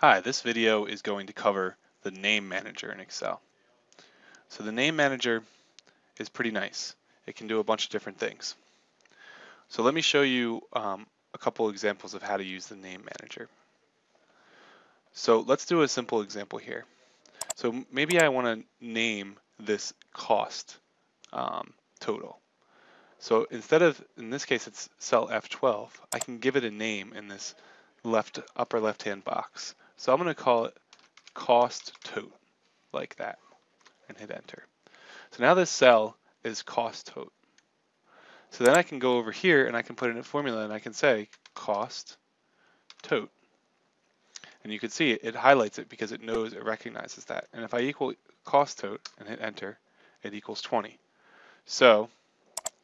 Hi, this video is going to cover the name manager in Excel. So the name manager is pretty nice. It can do a bunch of different things. So let me show you um, a couple examples of how to use the name manager. So let's do a simple example here. So maybe I want to name this cost um, total. So instead of, in this case, it's cell F12, I can give it a name in this left upper left hand box. So I'm going to call it cost tote like that and hit enter. So now this cell is cost tote. So then I can go over here and I can put in a formula and I can say cost tote. And you can see it, it highlights it because it knows it recognizes that. And if I equal cost tote and hit enter, it equals 20. So,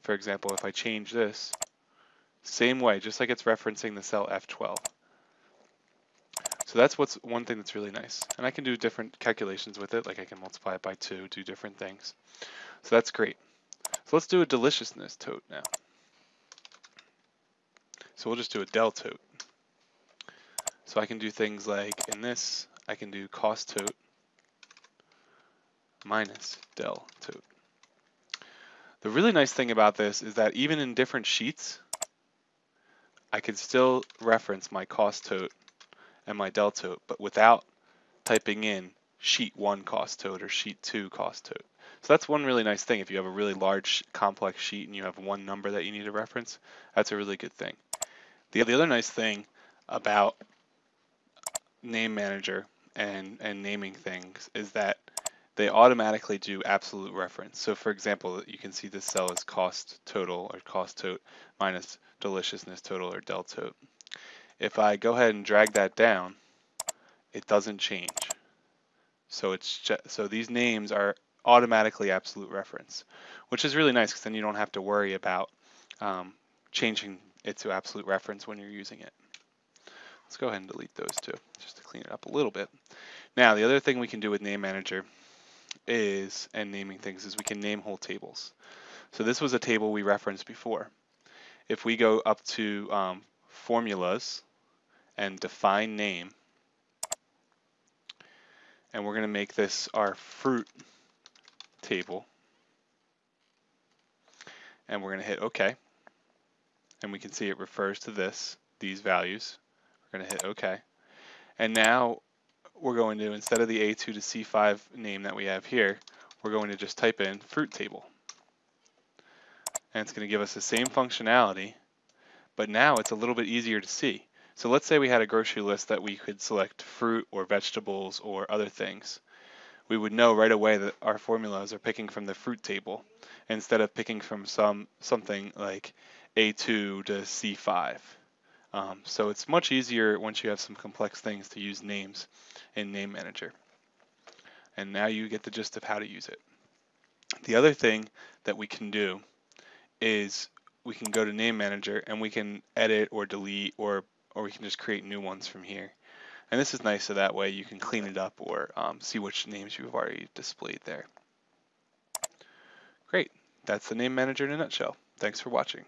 for example, if I change this, same way, just like it's referencing the cell F12. So that's what's one thing that's really nice. And I can do different calculations with it, like I can multiply it by two, do different things. So that's great. So let's do a deliciousness tote now. So we'll just do a del tote. So I can do things like in this, I can do cost tote minus del tote. The really nice thing about this is that even in different sheets, I can still reference my cost tote and my del tote, but without typing in sheet one cost tote or sheet two cost tote. So that's one really nice thing. If you have a really large complex sheet and you have one number that you need to reference, that's a really good thing. The, the other nice thing about name manager and, and naming things is that they automatically do absolute reference. So for example, you can see this cell is cost total or cost tote minus deliciousness total or del tote. If I go ahead and drag that down, it doesn't change. So it's so these names are automatically absolute reference, which is really nice because then you don't have to worry about um, changing it to absolute reference when you're using it. Let's go ahead and delete those two just to clean it up a little bit. Now the other thing we can do with Name Manager is, and naming things, is we can name whole tables. So this was a table we referenced before. If we go up to um, formulas and define name. And we're going to make this our fruit table. And we're going to hit OK. And we can see it refers to this, these values. We're going to hit OK. And now we're going to, instead of the A2 to C5 name that we have here, we're going to just type in fruit table. And it's going to give us the same functionality but now it's a little bit easier to see. So let's say we had a grocery list that we could select fruit or vegetables or other things. We would know right away that our formulas are picking from the fruit table instead of picking from some something like A2 to C5. Um, so it's much easier once you have some complex things to use names in Name Manager. And now you get the gist of how to use it. The other thing that we can do is we can go to name manager and we can edit or delete or or we can just create new ones from here. And this is nice so that way you can clean it up or um, see which names you've already displayed there. Great, that's the name manager in a nutshell. Thanks for watching.